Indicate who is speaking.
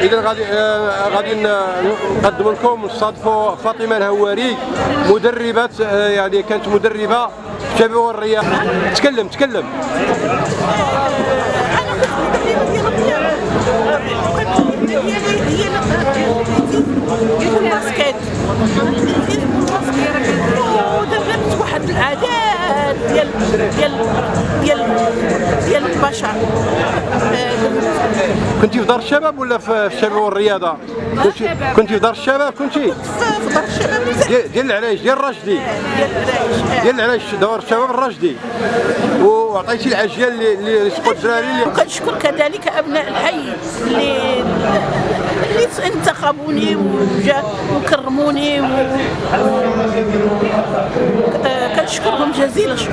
Speaker 1: إذا غادي آه، غادي نقدم لكم نستضيفوا فاطمة الهواري مدربة آه، يعني كانت مدربة في شباب الرياض. تكلم تكلم.
Speaker 2: ودربت واحد العادات ديال ديال ديال ديال البشر
Speaker 1: كنتي في دار الشباب ولا في الشباب والرياضة؟ كنتي كنتي في دار الشباب كنتي؟
Speaker 2: في دار الشباب
Speaker 1: ديال العرايش ديال الراشدي
Speaker 2: ديال العرايش
Speaker 1: دار الشباب الراشدي وعطيتي العجيال اللي سقوا الدراري اللي
Speaker 2: وكنشكر كذلك أبناء الحي اللي اللي انتخبوني وجا وكرموني و... كنشكرهم جزيل الشكر.